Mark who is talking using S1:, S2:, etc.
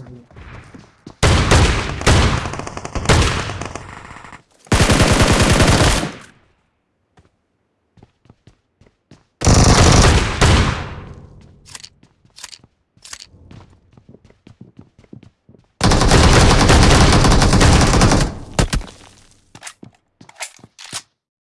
S1: Abi.